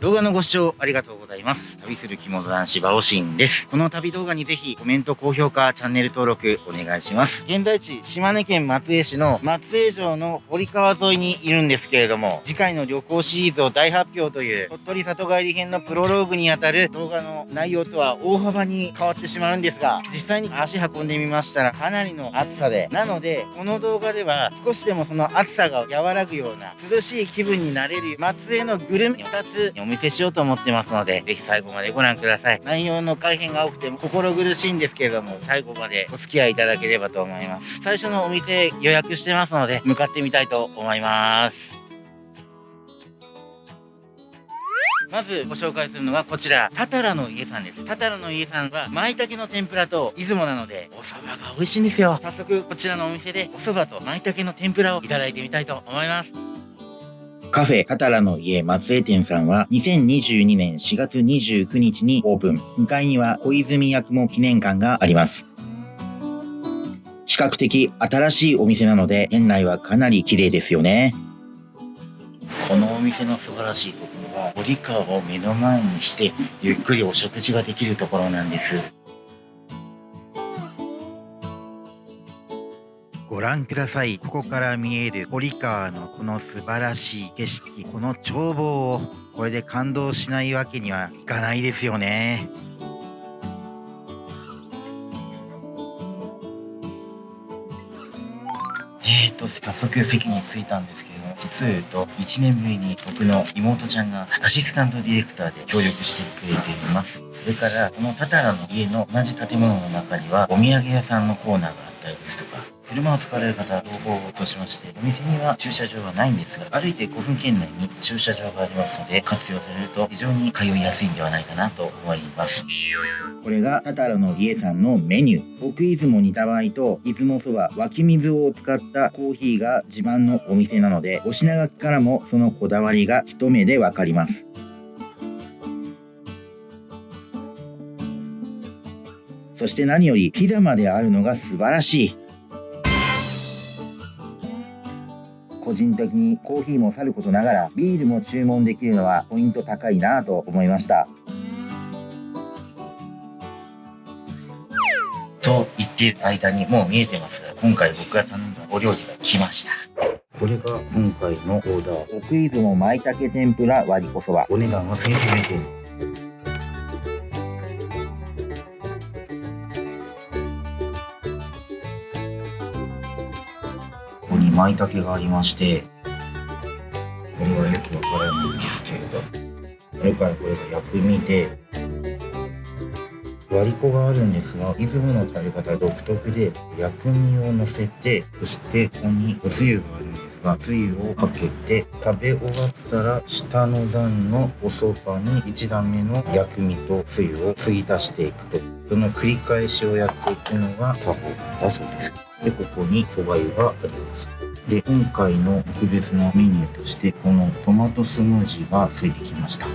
動画のご視聴ありがとうございます。旅する着物男子バオシンです。この旅動画にぜひコメント、高評価、チャンネル登録お願いします。現在地、島根県松江市の松江城の堀川沿いにいるんですけれども、次回の旅行シリーズを大発表という鳥取里帰り編のプロローグにあたる動画の内容とは大幅に変わってしまうんですが、実際に足運んでみましたらかなりの暑さで、なので、この動画では少しでもその暑さが和らぐような涼しい気分になれる松江のグルメ2つお見せしようと思ってますので、ぜひ最後までご覧ください。内容の改変が多くても心苦しいんですけれども、最後までお付き合いいただければと思います。最初のお店予約してますので、向かってみたいと思います。まずご紹介するのはこちら、タタラの家さんです。タタラの家さんは、舞茸の天ぷらと出雲なので、お蕎麦が美味しいんですよ。早速、こちらのお店で、お蕎麦と舞茸の天ぷらをいただいてみたいと思います。カフェカタラの家松江店さんは2022年4月29日にオープン。向かいには小泉八雲記念館があります。比較的新しいお店なので店内はかなり綺麗ですよね。このお店の素晴らしいところは堀川を目の前にしてゆっくりお食事ができるところなんです。ご覧ください。ここから見える堀川のこの素晴らしい景色、この眺望をこれで感動しないわけにはいかないですよね。えーと、早速席に着いたんですけれども、実を言うと、1年ぶりに僕の妹ちゃんがアシスタントディレクターで協力してくれています。それから、このタタラの家の同じ建物の中には、お土産屋さんのコーナーがあったりですとか、車を使われる方は、同行としまして、お店には駐車場はないんですが、歩いて5分圏内に駐車場がありますので、活用されると非常に通いやすいんではないかなと思います。これがタタラの家さんのメニュー。奥出雲煮た場合と、出雲そば、湧き水を使ったコーヒーが自慢のお店なので、お品書きからもそのこだわりが一目でわかります。そして何よりピザまであるのが素晴らしい。個人的にコーヒーもさることながらビールも注文できるのはポイント高いなと思いました。と言っている間にもう見えてますが今回僕が頼んだお料理が来ました。これが今回のオーダー。奥出雲舞茸天ぷら割りこそば。お値段は1900円舞茸がありまして、これはよくわからないんですけれど、それからこれが薬味で、割り子があるんですが、出雲の食べ方独特で、薬味を乗せて、そしてここにおつゆがあるんですが、つゆをかけて、食べ終わったら、下の段のお蕎麦に1段目の薬味とつゆを継ぎ足していくと、その繰り返しをやっていくのが作法だそうです。で、ここに蕎麦湯があります。で、今回の特別なメニューとして、このトマトスムージーがついてきました。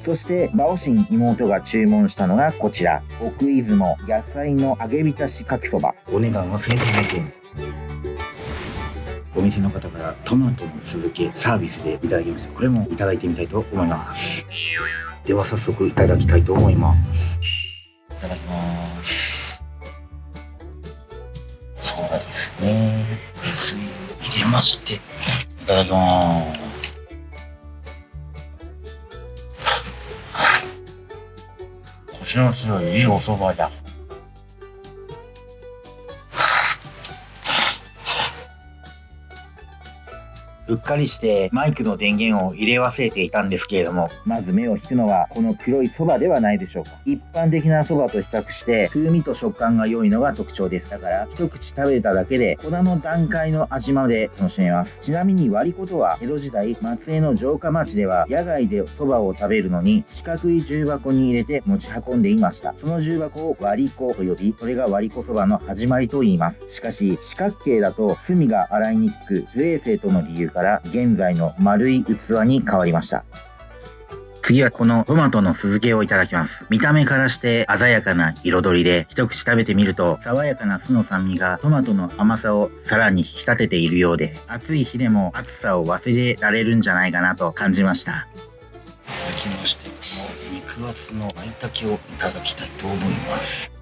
そして、バオシン妹が注文したのがこちら。奥出雲野菜の揚げ浸しかきそば。お値段は1200円。お店の方からトマトの酢漬けサービスでいただきました。これもいただいてみたいと思います。では早速いただきたいと思います。いただきます。そうですね。まして、いただきます。コシの強いいいお蕎麦だ。うっかりしてマイクの電源を入れ忘れていたんですけれども、まず目を引くのはこの黒いそばではないでしょうか。一般的なそばと比較して風味と食感が良いのが特徴です。だから一口食べただけで粉の段階の味まで楽しめます。ちなみに割り子とは江戸時代松江の城下町では野外でそばを食べるのに四角い重箱に入れて持ち運んでいました。その重箱を割り子と呼び、それが割り子そばの始まりと言います。しかし四角形だと炭が洗いにくく不衛生との理由からから現在の丸い器に変わりました。次はこのトマトの酢漬けをいただきます。見た目からして鮮やかな彩りで、一口食べてみると、爽やかな酢の酸味がトマトの甘さをさらに引き立てているようで、暑い日でも暑さを忘れられるんじゃないかなと感じました。続きまして、この肉厚の舞茸をいただきたいと思います。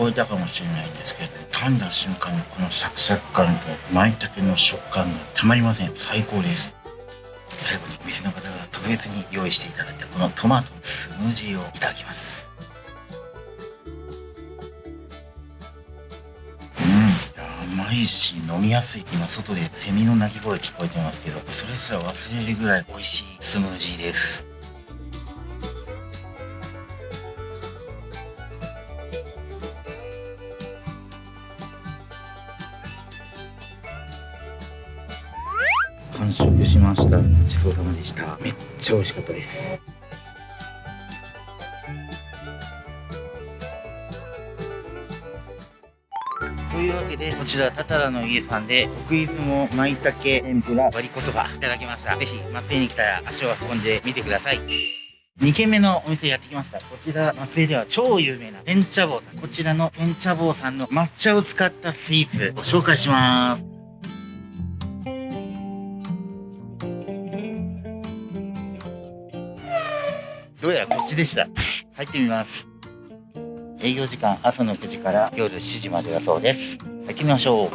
こえたかもしれないんですけど、噛んだ瞬間のこのサクサク感と舞茸の食感がたまりません。最高です。最後にお店の方が特別に用意していただいたこのトマトのスムージーをいただきます。うん、甘いし飲みやすい。今外でセミの鳴き声聞こえてますけど、それすら忘れるぐらい美味しいスムージーです。しましたごちそうさまでしためっちゃ美味しかったですというわけでこちらタタラの家さんで奥出雲舞茸天ぷら割りこそばいただきましたぜひ松江に来たら足を運んでみてください2軒目のお店やってきました。こちら、松江では超有名な天茶坊さん。こちらの天茶坊さんの抹茶を使ったスイーツご紹介します。ちでした。入ってみます。営業時間朝の9時から夜7時までだそうです。入ってみましょう。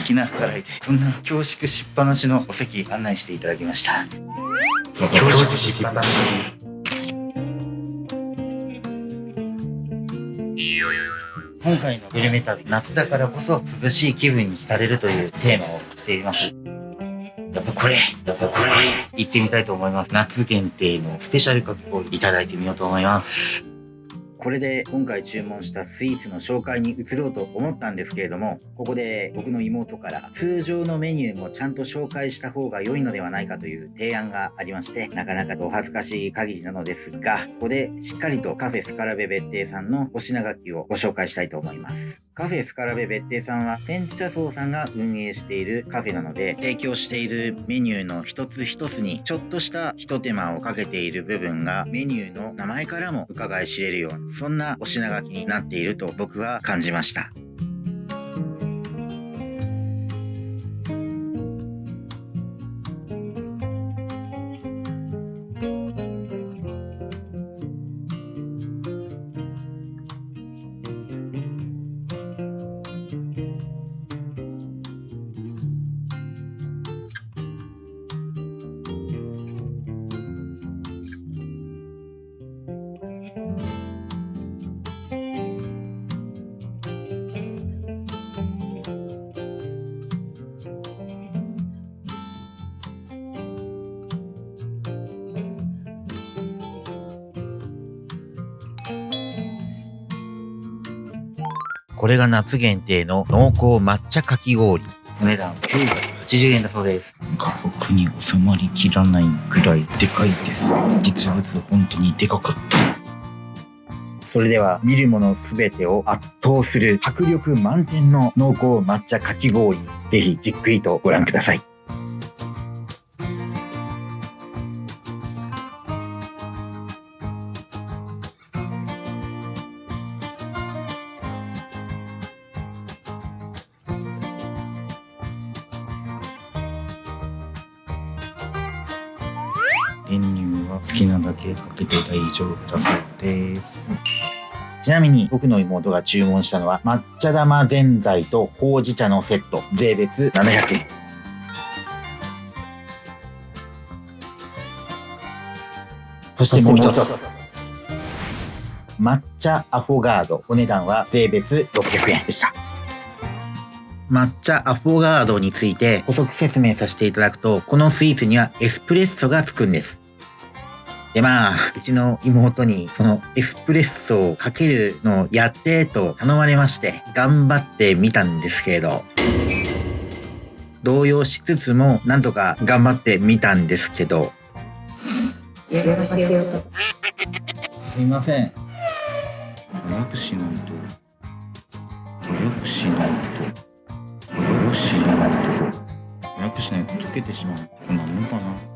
粋な計らいで、こんな恐縮しっぱなしのお席案内していただきました。恐縮しっぱなし。今回のグルメ旅、夏だからこそ涼しい気分に浸れるというテーマをしています。これ、やっぱこれ、行ってみたいと思います。夏限定のスペシャルかき氷いただいてみようと思います。これで今回注文したスイーツの紹介に移ろうと思ったんですけれども、ここで僕の妹から通常のメニューもちゃんと紹介した方が良いのではないかという提案がありまして、なかなかお恥ずかしい限りなのですが、ここでしっかりとカフェスカラベ別邸さんのお品書きをご紹介したいと思います。カフェスカラベ別邸さんは煎茶荘さんが運営しているカフェなので提供しているメニューの一つ一つにちょっとした一手間をかけている部分がメニューの名前からも伺い知れるようなそんなお品書きになっていると僕は感じました。これが夏限定の濃厚抹茶かき氷。お値段980円だそうです。価格に収まりきらないくらいでかいです。実物本当にでかかった。それでは見るものすべてを圧倒する迫力満点の濃厚抹茶かき氷。ぜひじっくりとご覧ください。練乳は好きなだけかけて大丈夫だそうです。ちなみに僕の妹が注文したのは抹茶玉ぜんざいとほうじ茶のセット税別700円。そしてもう一つ。抹茶アフォガードお値段は税別600円でした。抹茶アフォガードについて補足説明させていただくと、このスイーツにはエスプレッソがつくんです。で、まあ、うちの妹にそのエスプレッソをかけるのをやってと頼まれまして、頑張ってみたんですけれど、動揺しつつも、なんとか頑張ってみたんですけど、すいません。早くしないと。早くしないと。プしないと溶けてしまう。こんなもんかな。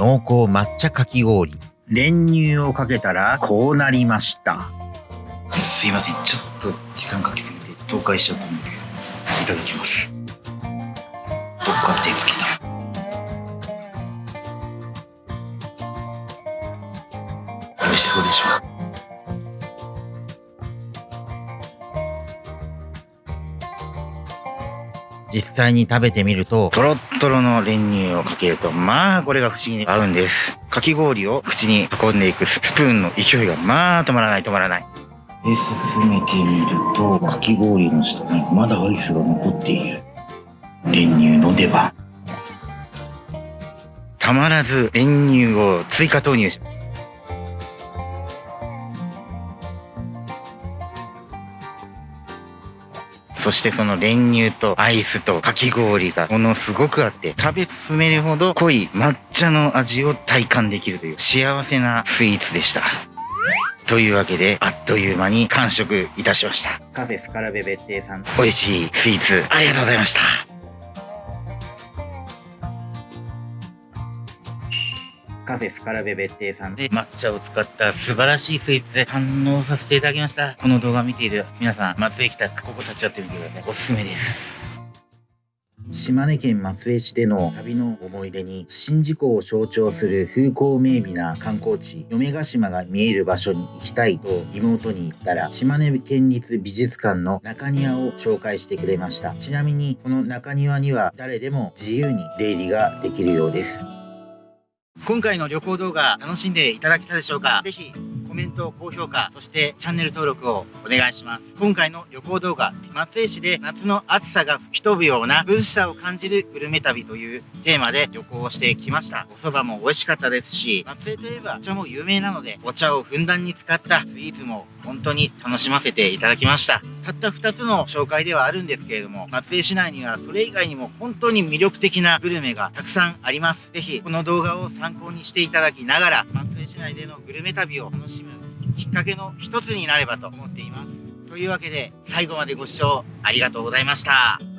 濃厚抹茶かき氷。練乳をかけたら、こうなりました。すいません。ちょっと時間かけすぎて倒壊しちゃったんですけど、いただきます。どっか手つけた。美味しそうでしょ実際に食べてみると、とろっとろの練乳をかけると、まあ、これが不思議に合うんです。かき氷を口に運んでいくスプーンの勢いが、まあ、止まらない止まらない。で、進めてみると、かき氷の下にまだアイスが残っている。練乳の出番。たまらず練乳を追加投入します。そしてその練乳とアイスとかき氷がものすごくあって、食べ進めるほど濃い抹茶の味を体感できるという幸せなスイーツでした。というわけで、あっという間に完食いたしました。カフェスカラベ別邸さん、美味しいスイーツありがとうございました。フェスカラベ別邸さんで抹茶を使った素晴らしいスイーツで堪能させていただきました。この動画を見ている皆さん、松江来たらここ立ち寄ってみてください。おすすめです。島根県松江市での旅の思い出に宍道湖を象徴する風光明媚な観光地嫁ヶ島が見える場所に行きたいと妹に言ったら島根県立美術館の中庭を紹介してくれましたちなみにこの中庭には誰でも自由に出入りができるようです今回の旅行動画楽しんでいただけたでしょうか？ぜひコメント、高評価、そしてチャンネル登録をお願いします。今回の旅行動画、松江市で夏の暑さが吹き飛ぶような涼しさを感じるグルメ旅というテーマで旅行をしてきました。お蕎麦も美味しかったですし、松江といえばお茶も有名なので、お茶をふんだんに使ったスイーツも本当に楽しませていただきました。たった2つの紹介ではあるんですけれども、松江市内にはそれ以外にも本当に魅力的なグルメがたくさんあります。是非この動画を参考にしていただきながら、松江市内でのグルメ旅を楽しむきっかけの一つになればと思っています。というわけで、最後までご視聴ありがとうございました。